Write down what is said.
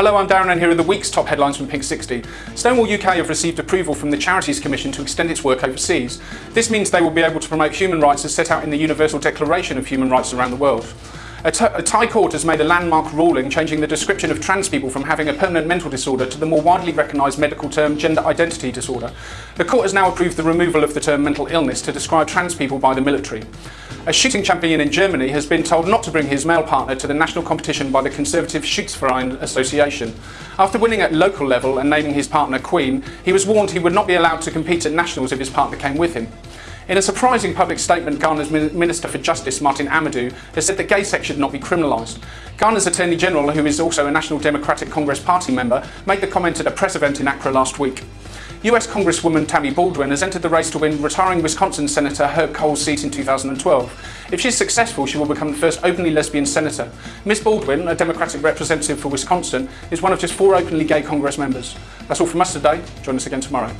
Hello, I'm Darren and here are the week's top headlines from Pink 60. Stonewall UK have received approval from the Charities Commission to extend its work overseas. This means they will be able to promote human rights as set out in the Universal Declaration of Human Rights around the world. A, Thai court has made a landmark ruling changing the description of trans people from having a permanent mental disorder to the more widely recognised medical term gender identity disorder. The court has now approved the removal of the term mental illness to describe trans people by the military. A shooting champion in Germany has been told not to bring his male partner to the national competition by the conservative Schützverein Association. After winning at local level and naming his partner Queen, he was warned he would not be allowed to compete at nationals if his partner came with him. In a surprising public statement, Ghana's Minister for Justice, Martin Amidu, has said that gay sex should not be criminalised. Ghana's Attorney General, who is also a National Democratic Congress Party member, made the comment at a press event in Accra last week. US Congresswoman Tammy Baldwin has entered the race to win retiring Wisconsin Senator Herb Kohl's seat in 2012. If she's successful, she will become the first openly lesbian senator. Ms Baldwin, a Democratic representative for Wisconsin, is one of just four openly gay Congress members. That's all from us today. Join us again tomorrow.